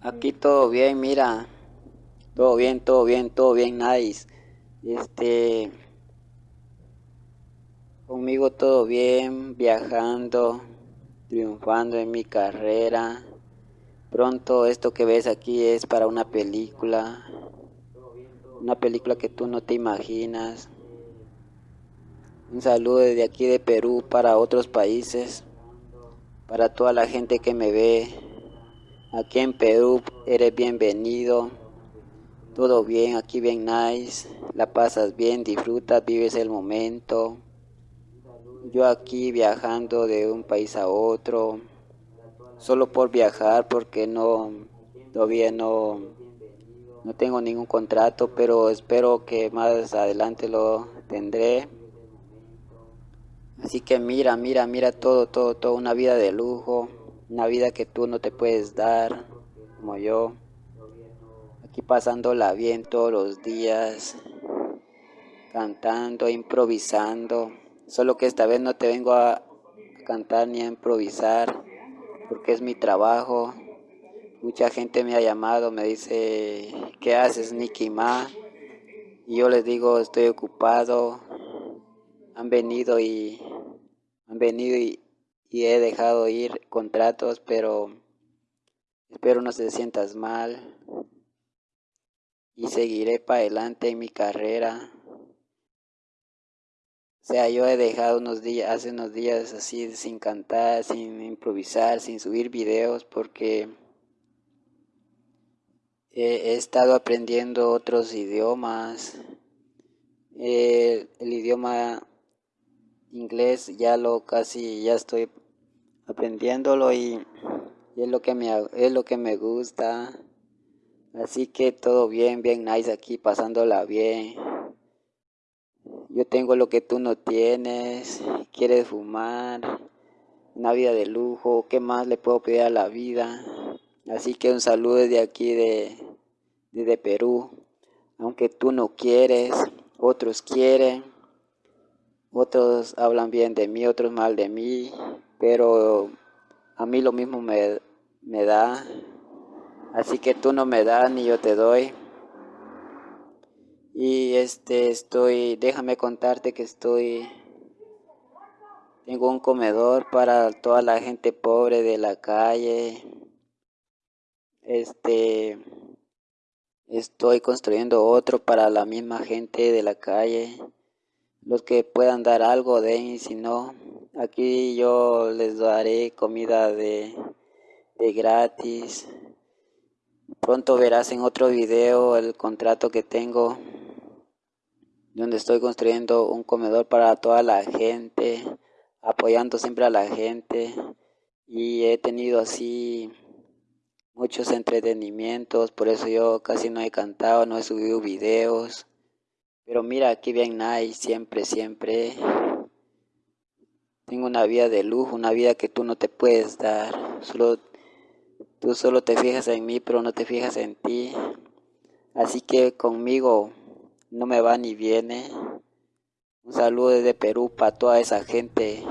Aquí todo bien, mira. Todo bien, todo bien, todo bien, nice. Este. Conmigo todo bien, viajando, triunfando en mi carrera. Pronto esto que ves aquí es para una película. Una película que tú no te imaginas. Un saludo desde aquí de Perú para otros países. Para toda la gente que me ve. Aquí en Perú eres bienvenido todo bien, aquí bien nice, la pasas bien, disfrutas, vives el momento. Yo aquí viajando de un país a otro, solo por viajar porque no, todavía no, no tengo ningún contrato, pero espero que más adelante lo tendré. Así que mira, mira, mira todo, todo, todo, una vida de lujo, una vida que tú no te puedes dar, como yo aquí pasándola bien todos los días, cantando, improvisando. Solo que esta vez no te vengo a cantar ni a improvisar, porque es mi trabajo. Mucha gente me ha llamado, me dice, ¿qué haces, Nicky Ma? Y yo les digo, estoy ocupado. Han venido y han venido y, y he dejado ir contratos, pero espero no se sientas mal y seguiré para adelante en mi carrera. O sea, yo he dejado unos días, hace unos días así sin cantar, sin improvisar, sin subir videos porque he, estado aprendiendo otros idiomas. el idioma inglés ya lo casi ya estoy aprendiéndolo y, es lo que me es lo que me gusta. Así que todo bien, bien nice aquí, pasándola bien. Yo tengo lo que tú no tienes. Quieres fumar. Una vida de lujo. ¿Qué más le puedo pedir a la vida? Así que un saludo desde aquí de, de Perú. Aunque tú no quieres, otros quieren. Otros hablan bien de mí, otros mal de mí. Pero a mí lo mismo me, me da. Así que tú no me das ni yo te doy. Y este estoy, déjame contarte que estoy tengo un comedor para toda la gente pobre de la calle. Este estoy construyendo otro para la misma gente de la calle. Los que puedan dar algo den si no, aquí yo les daré comida de, de gratis. Pronto verás en otro video el contrato que tengo donde estoy construyendo un comedor para toda la gente, apoyando siempre a la gente y he tenido así muchos entretenimientos, por eso yo casi no he cantado, no he subido videos. Pero mira, aquí bien nice, siempre, siempre. Tengo una vida de lujo, una vida que tú no te puedes dar. Solo Tú solo te fijas en mí, pero no te fijas en ti. Así que conmigo no me va ni viene. Un saludo desde Perú para toda esa gente,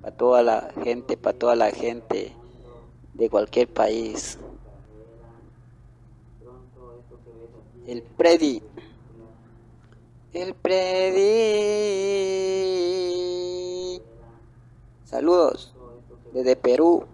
para toda la gente, para toda la gente de cualquier país. El Predi. El Predi. Saludos desde Perú.